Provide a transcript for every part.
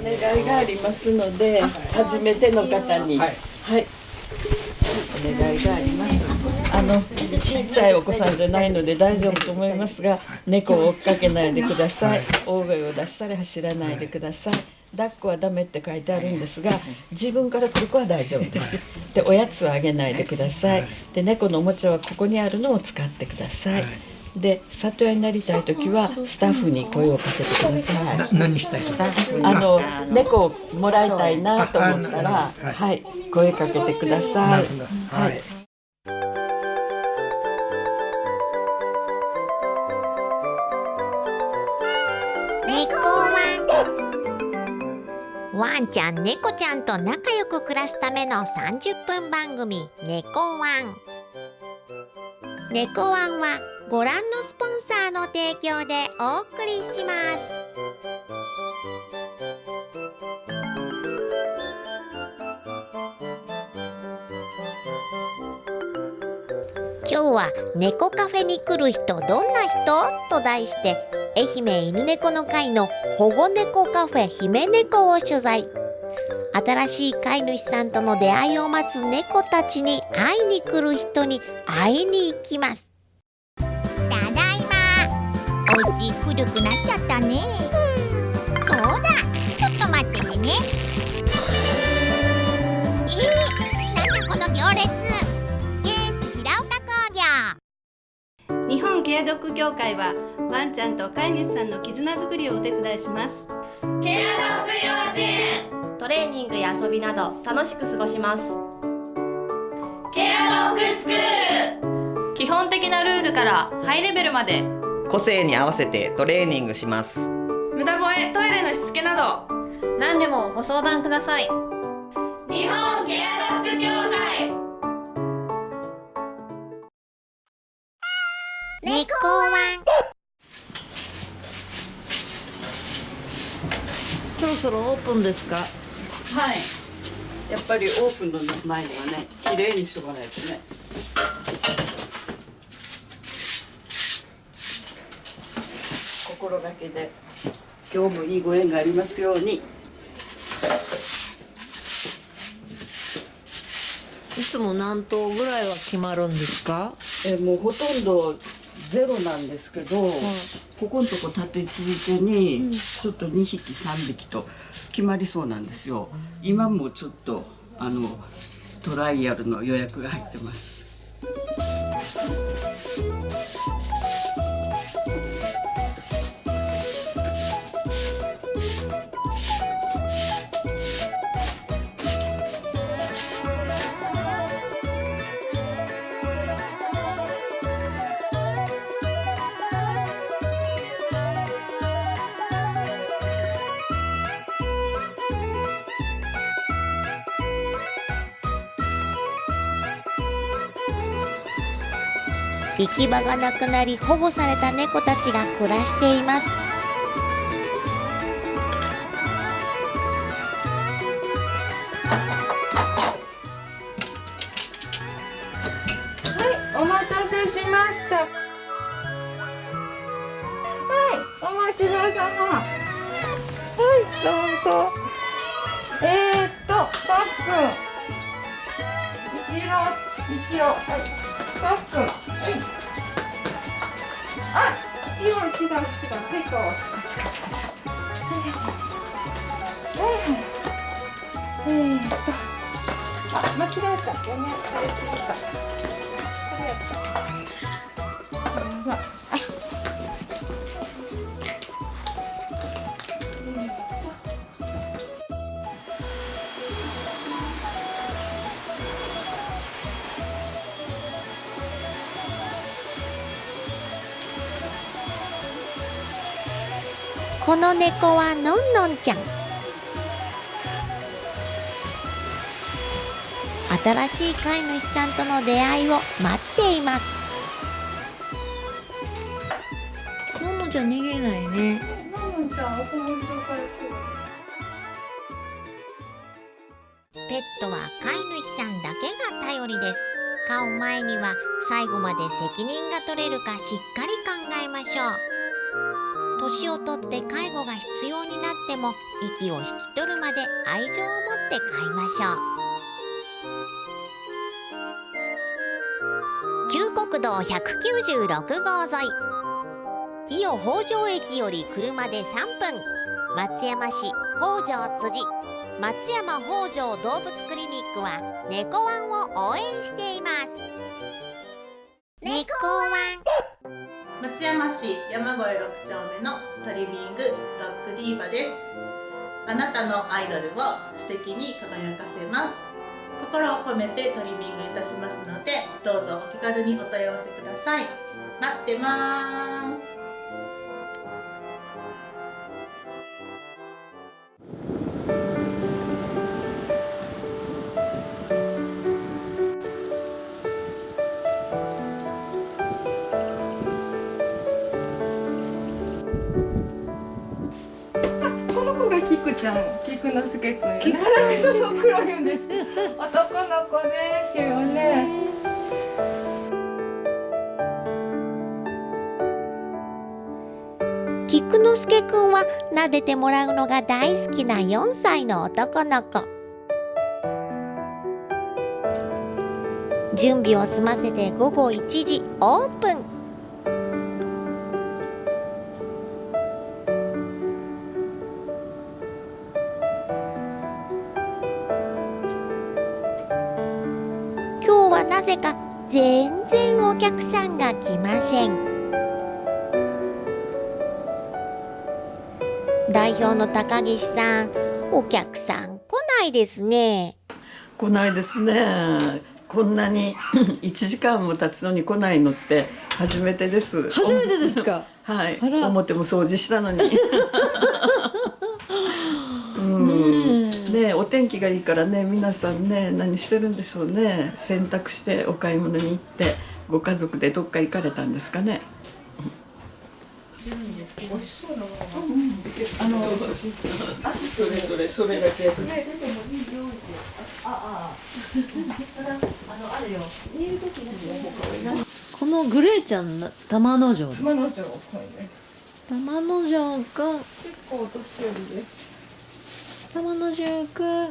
お願いがありますので、初めての方に、はい、はい、お願いがあります。あのちっちゃいお子さんじゃないので大丈夫と思いますが、猫を追っかけないでください。大声を出したり走らないでください。抱っこはダメって書いてあるんですが自分から来る子は大丈夫です。でおやつはあげないでください。で猫のおもちゃはここにあるのを使ってくださいで里親になりたい時はスタッフに声をかけてください。何したいあの猫をもらいたいなと思ったら、はい、声かけてください。はい。ワンちゃん猫ちゃんと仲良く暮らすための30分番組「猫ワン」猫ワンはご覧のスポンサーの提供でお送りします。今日は猫カフェに来る人どんな人？と題して愛媛犬猫の会の保護猫カフェ姫猫を取材。新しい飼い主さんとの出会いを待つ猫たちに会いに来る人に会いに行きます。ただいま。お家古くなっちゃったね。そうだ。ちょっと待っててね。えー、なんだこの行列。ケース平岡工業。日本ケアドッグ協会はワンちゃんと飼い主さんの絆づくりをお手伝いします。ケアドッグ幼稚園トレーニングや遊びなど楽しく過ごします。ケアドッグスクール。基本的なルールからハイレベルまで。個性に合わせてトレーニングします。無駄吠えトイレのしつけなど。何でもご相談ください。日本ケアドッグ協会。猫ワンそろそろオープンですか？はい。やっぱりオープンの前にはね綺麗にしとかないとね。心がけで今日もいいご縁がありますように。いつも何頭ぐらいは決まるんですか？えもうほとんどゼロなんですけど、はい、ここのとこ立て続けにちょっと2匹3匹と決まりそうなんですよ、今もちょっとあのトライアルの予約が入ってます。き場がなくなり保護された猫たちが暮らしています。はいお待たせしました。はいお待ちどうさま。はいどうぞ。えー、っとパック。ン一応一応はい。パック。はい。あ違う違う違うはいこう。えー、っと。あ間違えた。ごめん。間違えこの猫はのんのんちゃん。新しい飼い主さんとの出会いを待っています。のんのんちゃん逃げないね。のんのんちゃんおこもりかペットは飼い主さんだけが頼りです。飼う前には最後まで責任が取れるかしっかり考えましょう。年をとって介護が必要になっても息を引き取るまで愛情を持って飼いましょう。旧国道196号沿い。伊予北条駅より車で3分。松山市北条辻。松山北条動物クリニックは猫ワンを応援しています。猫ワン。松山市山越6丁目のトリミングドッグディーバです。あなたのアイドルを素敵に輝かせます。心を込めてトリミングいたしますのでどうぞお気軽にお問い合わせください。待ってます。ちゃん、キクのすけくん。キクその黒いんです。男の子ですよね。菊之助くんは撫でてもらうのが大好きな4歳の男の子準備を済ませて午後1時オープン客さんが来ません。代表の高岸さんお客さん来ないですね。来ないですね。こんなに 1時間も経つのに来ないのって初めてです。初めてですか？はい。表も掃除したのに。うん。ねお天気がいいからね皆さんね何してるんでしょうね。洗濯してお買い物に行ってご家族でどっか行かれたんですかね？あの、あ、それそれそれだけ。このグレーちゃんな玉之丞です今の城くんね。玉之丞くん結構お年寄りです。玉之丞くん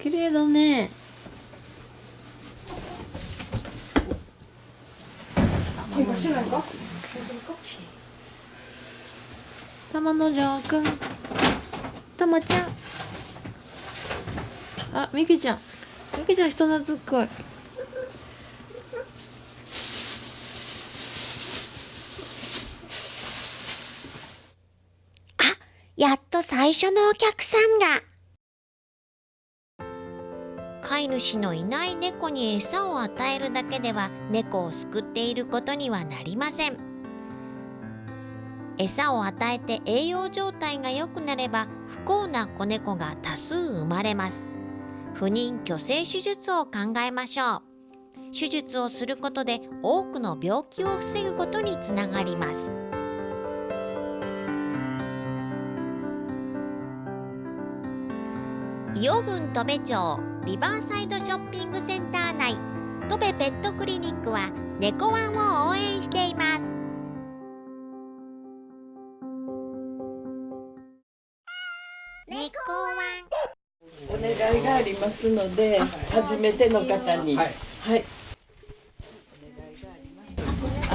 綺麗だね怪我しないか？玉之丞くん。玉ちゃん。あみきちゃん。みきちゃん人懐っこい。やっと最初のお客さんが。飼い主のいない猫に餌を与えるだけでは猫を救っていることにはなりません。餌を与えて栄養状態が良くなれば不幸な子猫が多数生まれます。不妊去勢手術を考えましょう。手術をすることで多くの病気を防ぐことにつながります。伊予郡戸部町リバーサイドショッピングセンター内戸部ペットクリニックは猫ワンを応援しています猫ワンお願いがありますので、初めての方に。はい。あ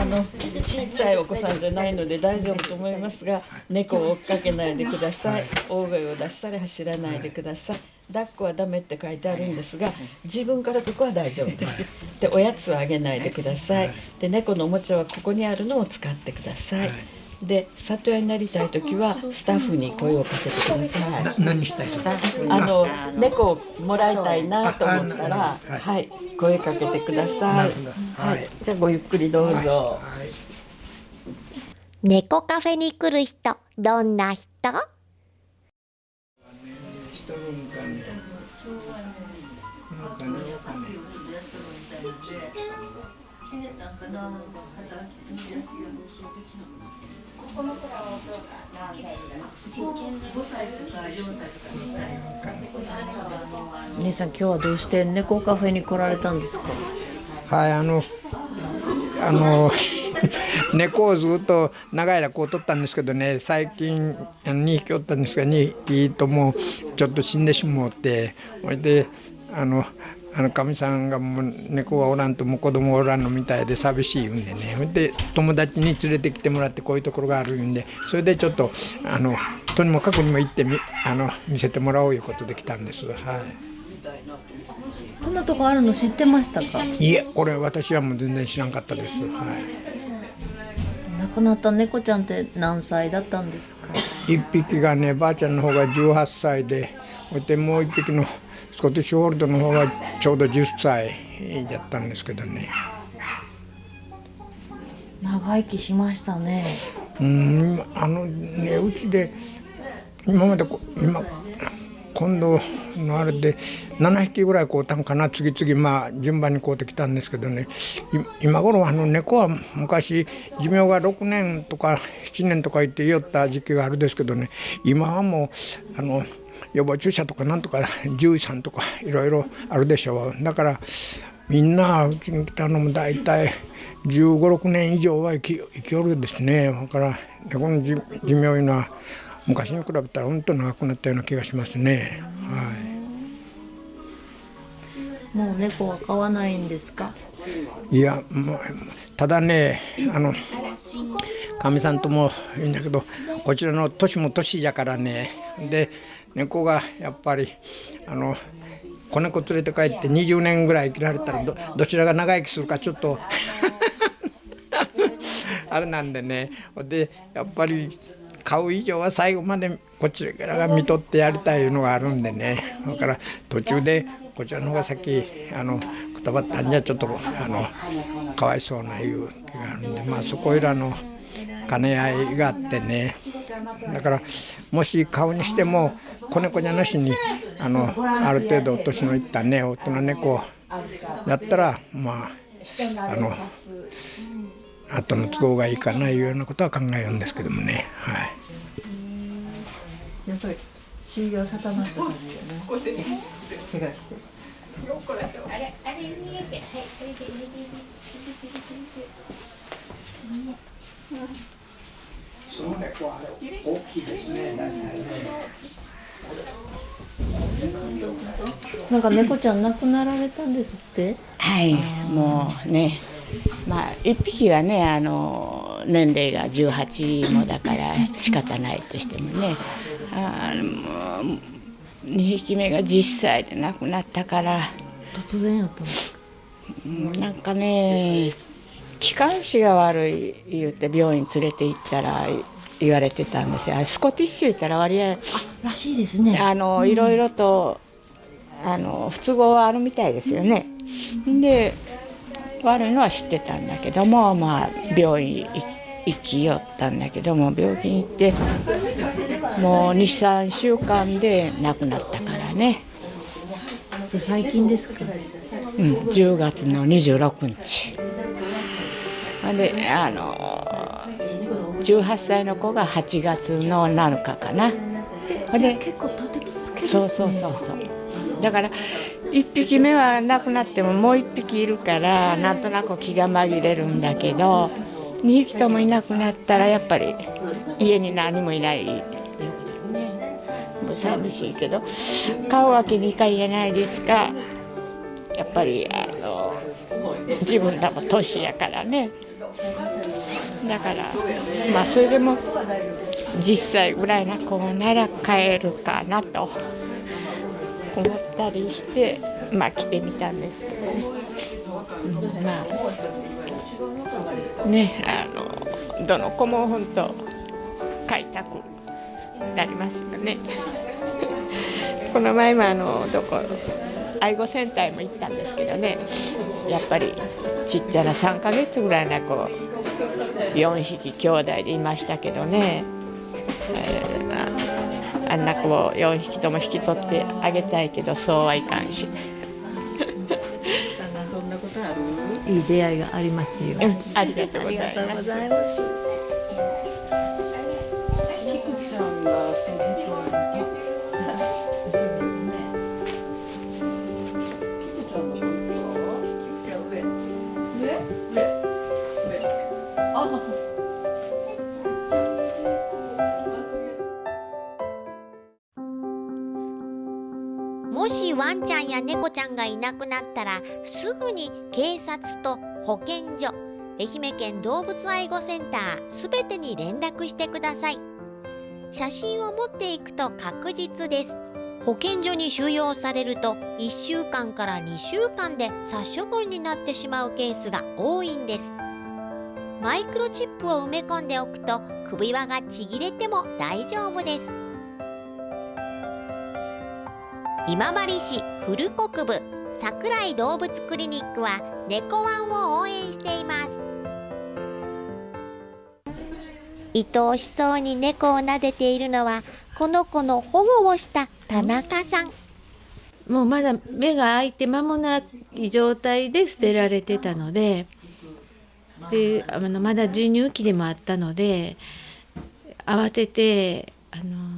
のちっちゃいお子さんじゃないので大丈夫と思いますが猫を追っかけないでください。大声を出したり走らないでください。抱っこはダメって書いてあるんですが自分からここは大丈夫です。でおやつはあげないでください。で猫のおもちゃはここにあるのを使ってくださいで里親になりたい時はスタッフに声をかけてください。何したいあの猫をもらいたいなと思ったら、はい、声かけてください。はい、じゃあごゆっくりどうぞ。猫カフェに来る人どんな人？しとるんかね。なんかね姉さん今日はどうして猫カフェに来られたんですか？はい、あの、あの、猫をずっと長い間こう取ったんですけどね最近2匹おったんですが2匹ともちょっと死んでしもうてそれであのあのかみさんがもう猫がおらんともう子供おらんのみたいで寂しいんでね。で友達に連れてきてもらってこういうところがあるんでそれでちょっとあのとにもかくにも行ってみあの見せてもらおういうことで来たんです。はい。こんなとこあるの知ってましたか？いえこれ私はもう全然知らんかったです。はい。亡くなった猫ちゃんって何歳だったんですか？一匹がねばあちゃんの方が18歳でそしてもう一匹のスコティッシュホールドの方がちょうど10歳だったんですけどね。長生きしましたね。うんあのねうちで今までこ今今度のあれで7匹ぐらい買うたんかな。次々まあ順番に買うてきたんですけどね。今頃あの猫は昔寿命が6年とか7年とか言って言った時期があるですけどね。今はもうあの予防注射とかなんとか 獣医さんとかいろいろあるでしょうだからみんなうちに来たのも大体1 5 6年以上は生き生きおるですねだから猫の寿命いうのは昔に比べたら本当長くなったような気がしますね。はい。もう猫は飼わないんですか？いや、もうただね、あの。かみさんともいいんだけど、こちらの年も年じゃからね。で、猫がやっぱり、あの。子猫連れて帰って20年ぐらい生きられたらどどちらが長生きするかちょっと あれなんでねでやっぱり買う以上は最後までこちらが見とってやりたいのがあるんでねだから途中でこちらの方が先あのくたばったんじゃちょっとあのかわいそうないう気があるんでまあそこいらの兼ね合いがあってねだからもし買うにしても子猫じゃなしにあのある程度年のいったね大人猫だったらまああの後の都合がいいかないうようなことは考えるんですけどもね。はい。やっぱり血が固まった感じよね。怪我して。あれあれ逃げてはいこれで逃げてその猫は大きいですね。なんか猫ちゃん亡くなられたんですって？はいもうね。まあ1匹はねあの年齢が18もだから仕方ないとしてもね。あの2匹目が10歳で亡くなったから。突然やったんですか？なんかね気管支が悪い言って病院連れて行ったら言われてたんですよスコティッシュ言ったら割合らしいですねあの、いろいろとあの不都合はあるみたいですよね。で悪いのは知ってたんだけどもまあ病院行きよったんだけども病院行ってもう23週間で亡くなったからね。じゃ最近ですか？うん10月の26日。であの18歳の子が8月の7日かな。で結構立て続けそうそうそうそう。だから1匹目は亡くなってももう1匹いるからなんとなく気が紛れるんだけど2匹ともいなくなったらやっぱり家に何もいないっていうことね。もう寂しいけど買うわけにいかんやないですかやっぱりあの自分らも年やからねだからまあそれでも10歳ぐらいの子なら買えるかなと思ったりしてまあ来てみたんですけどね、まあねあのどの子も本当買いたくなりますよね。この前もあのどこ愛護センターも行ったんですけどねやっぱりちっちゃな3ヶ月ぐらいの子4匹兄弟でいましたけどね、えー、あんな子を4匹とも引き取ってあげたいけどそうはいかんし。そんなことある？いい出会いがありますよ。うん、ありがとうございます。や猫ちゃんがいなくなったらすぐに警察と保健所愛媛県動物愛護センターすべてに連絡してください。写真を持っていくと確実です。保健所に収容されると1週間から2週間で殺処分になってしまうケースが多いんです。マイクロチップを埋め込んでおくと首輪がちぎれても大丈夫です。今治市古国部桜井動物クリニックは猫ワンを応援しています。愛おしそうに猫を撫でているのはこの子の保護をした田中さん。もうまだ目が開いて間もない状態で捨てられてたのでであのまだ授乳期でもあったので慌ててあの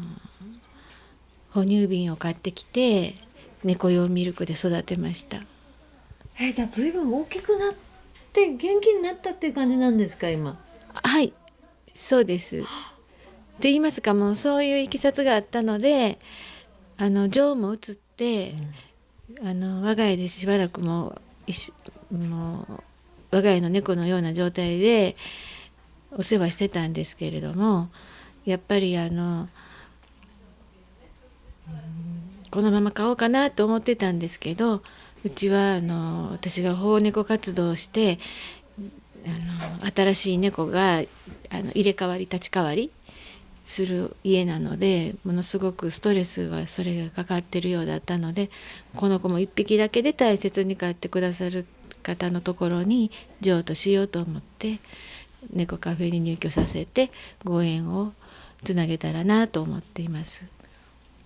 哺乳瓶を買ってきて猫用ミルクで育てました。えじゃあ随分大きくなって元気になったっていう感じなんですか今？はいそうです。って言いますかもうそういういきさつがあったのであの情も移って、うん、あの我が家でしばらくもうもう我が家の猫のような状態でお世話してたんですけれどもやっぱりあの、このまま飼おうかなと思ってたんですけどうちはあの私が保護猫活動をしてあの新しい猫があの入れ替わり立ち替わりする家なのでものすごくストレスがそれがかかってるようだったのでこの子も1匹だけで大切に飼ってくださる方のところに譲渡しようと思って猫カフェに入居させてご縁をつなげたらなと思っています。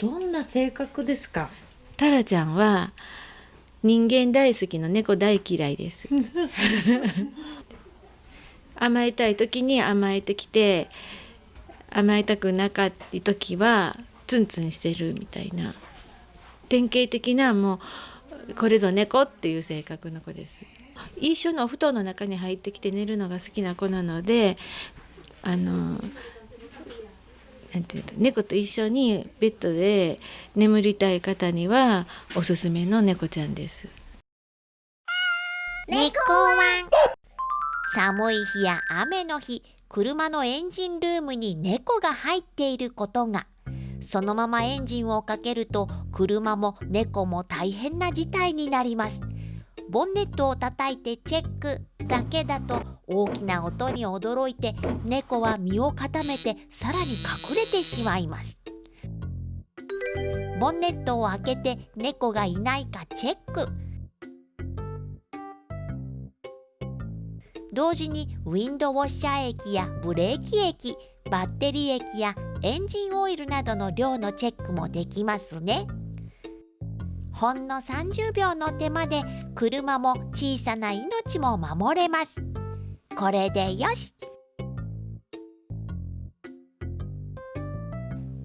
どんな性格ですか？タラちゃんは人間大好きの猫大嫌いです。甘えたい時に甘えてきて甘えたくなかった時はツンツンしてるみたいな。典型的なもうこれぞ猫っていう性格の子です。一緒のお布団の中に入ってきて寝るのが好きな子なのであのなんていう猫と一緒にベッドで眠りたい方にはおすすめの猫ちゃんです。猫ワン。寒い日や雨の日車のエンジンルームに猫が入っていることが。そのままエンジンをかけると車も猫も大変な事態になります。ボンネットを叩いてチェックだけだと大きな音に驚いて猫は身を固めてさらに隠れてしまいます。ボンネットを開けて猫がいないかチェック。同時にウィンドウォッシャー液やブレーキ液バッテリー液やエンジンオイルなどの量のチェックもできますね。ほんの30秒の手間で車も小さな命も守れます。これでよし。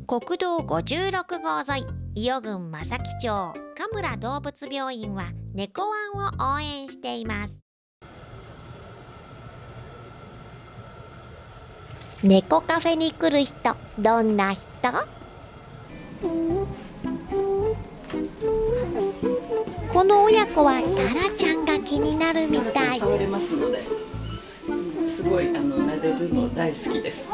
国道56号沿い伊予郡正木町神村動物病院は猫ワンを応援しています。猫カフェに来る人どんな人？この親子はタラちゃんが気になるみたい。触れますので。すごいあの撫でるの大好きです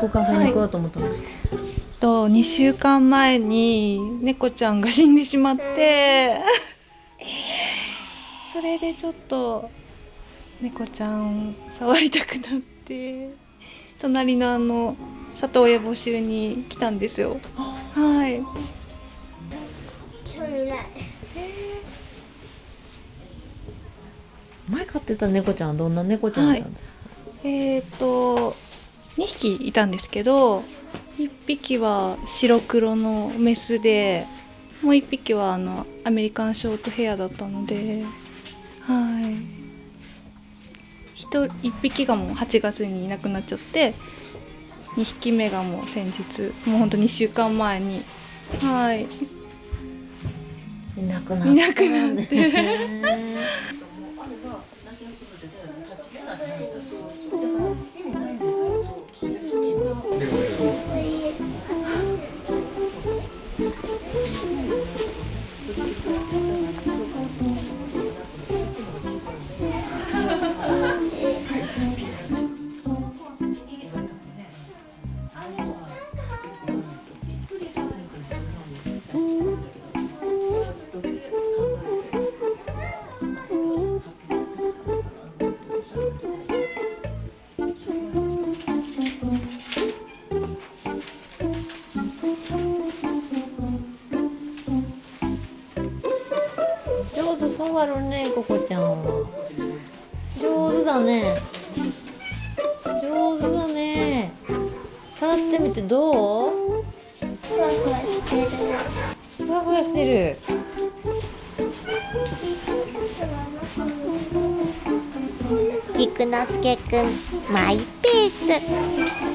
猫カフェに行こうと思ったんですか、はい、と2週間前に猫ちゃんが死んでしまって。それでちょっと猫ちゃん触りたくなって。隣のあの里親募集に来たんですよ。はい。前飼ってた猫ちゃんはどんな猫ちゃんだったんですか、はい、えっ、ー、と2匹いたんですけど1匹は白黒のメスでもう1匹はあのアメリカンショートヘアだったのではい。1匹がもう8月にいなくなっちゃって2匹目がもう先日もうほんと2週間前にはい。いなくなったいなくなって上手触るねここちゃんは。上手だね。上手だね。触ってみてどう？ふわふわしてる。ふわふわしてる。菊之助くんマイペース。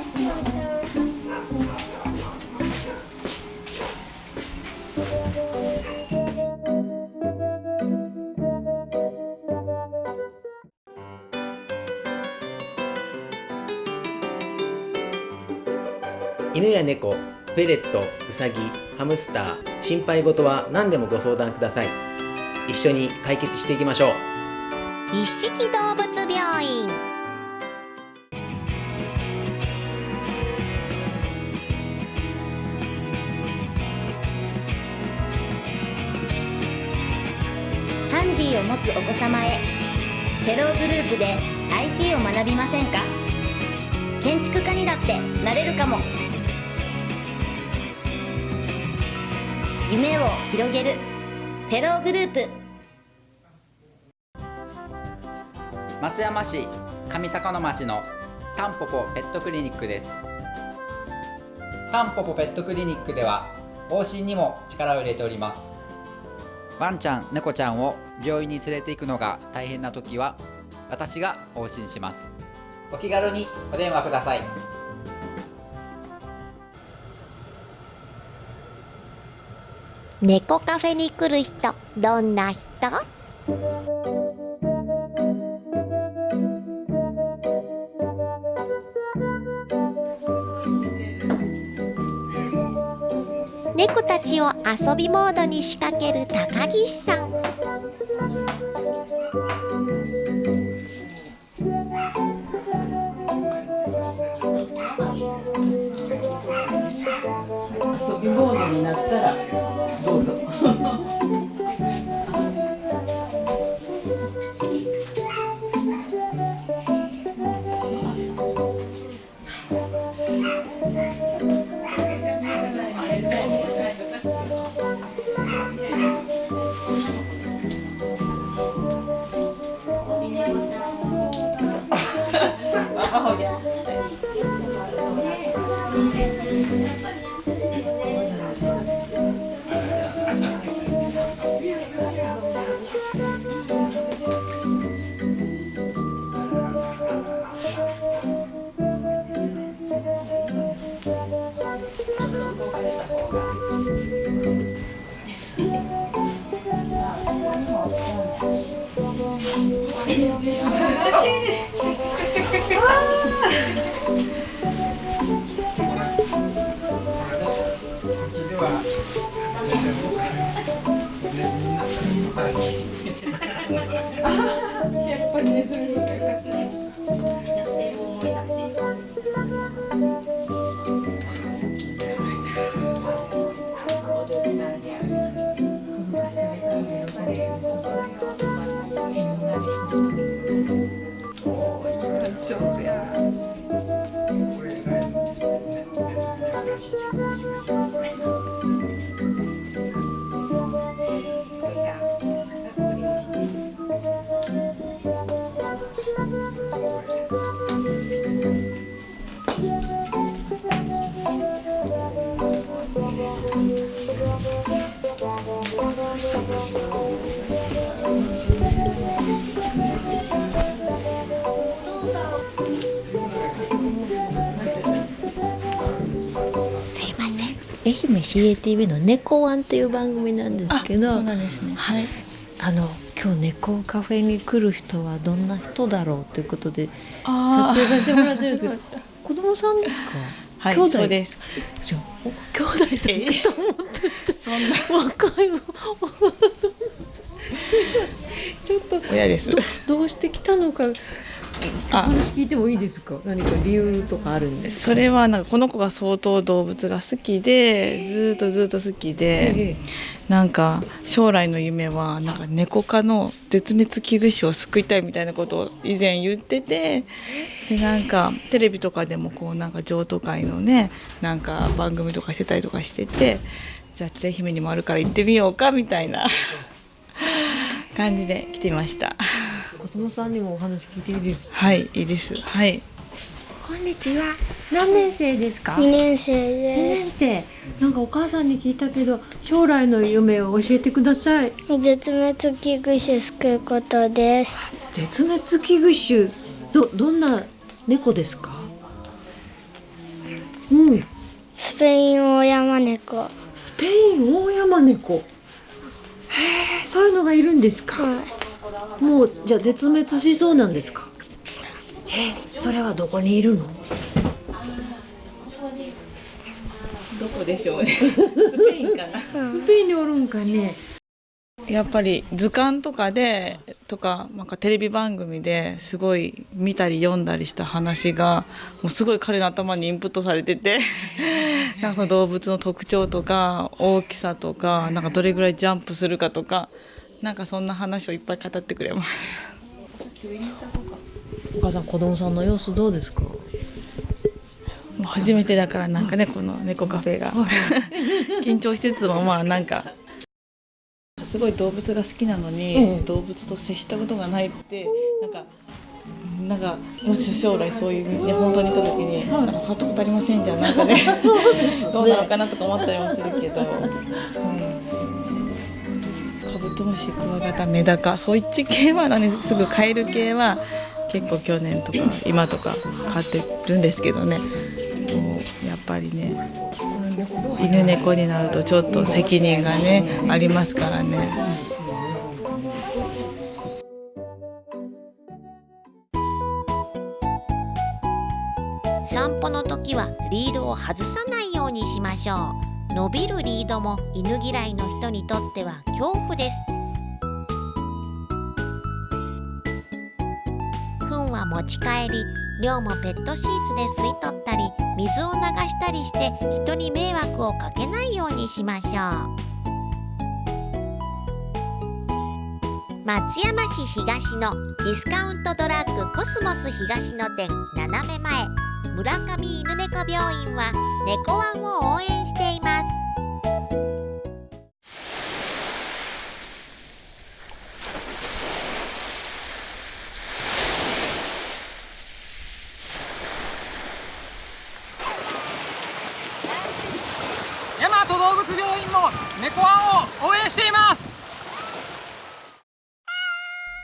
猫フェレットウサギハムスター心配事は何でもご相談ください。一緒に解決していきましょう。一色動物病院。ハンディを持つお子様へテログループで IT を学びませんか？建築家にだってなれるかも。夢を広げる。テローグループ。松山市上高野町のタンポポペットクリニックです。タンポポペットクリニックでは往診にも力を入れております。ワンちゃん猫ちゃんを病院に連れて行くのが大変な時は私が往診します。お気軽にお電話ください。猫カフェに来る人どんな人？猫たちを遊びモードに仕掛ける高岸さん。遊びモードになったらやっぱ媛 CATV の「猫ワン」っていう番組なんですけどはい。あの今日猫カフェに来る人はどんな人だろうということで撮影させてもらってるんですけど 子供さんですか？はい兄弟？です。じゃ兄弟さんかと思って そんな。若いわ ちょっと親です。どどうして来たのか話聞いてもいいですか？何か理由とかあるんですか？それはなんかこの子が相当動物が好きでずーっとずーっと好きで、えなんか将来の夢はなんか猫科の絶滅危惧種を救いたいみたいなことを以前言っててでなんかテレビとかでもこうなんか譲渡会のねなんか番組とかしてたりとかしててじゃあ愛媛にもあるから行ってみようかみたいな 感じで来てみました。子供さんにもお話聞いていいですか？はいいいです。はい。こんにちは。何年生ですか？二年生二です。年生。なんかお母さんに聞いたけど将来の夢を教えてください。絶滅危惧種救うことです。絶滅危惧種。どどんな猫ですか？うん。スペインオオヤマネコスペインオオヤマネコへえそういうのがいるんですか、もうじゃあ絶滅しそうなんですか？えそれはどこにいるの？どこでしょうね。スペインかな。スペインにおるんかね？やっぱり図鑑とかでとかなんかテレビ番組ですごい見たり読んだりした話がもうすごい彼の頭にインプットされててなんかその動物の特徴とか大きさとかなんかどれぐらいジャンプするかとかなんかそんな話をいっぱい語ってくれます。お母さん子供さんの様子どうですか？もう初めてだからなんかねこの猫カフェが。緊張しつつもまあなんか。すごい動物が好きなのに、ええ。動物と接したことがないってなんかなんかもし将来そういう道に本当に行った時に、なんか触ったことありませんじゃんなんか ね。どうなのかなとか思ったりもするけど、そうなんですよねブトムシクワガタメダカ。そっち系はねすぐカエル系は結構去年とか今とか飼ってるんですけどね。やっぱりね犬猫になるとちょっと責任がねありますからね。散歩の時はリードを外さないようにしましょう。伸びるリードも犬嫌いの人にとっては恐怖です。糞は持ち帰り量もペットシーツで吸い取ったり水を流したりして人に迷惑をかけないようにしましょう。松山市東のディスカウントドラッグコスモス東の店斜め前。村上犬猫病院は猫ワンを応援しています。大和動物病院も猫ワンを応援しています。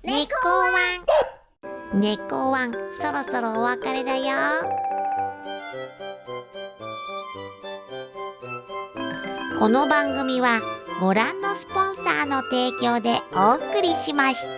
猫ワン。猫ワンそろそろお別れだよこの番組はご覧のスポンサーの提供でお送りしました。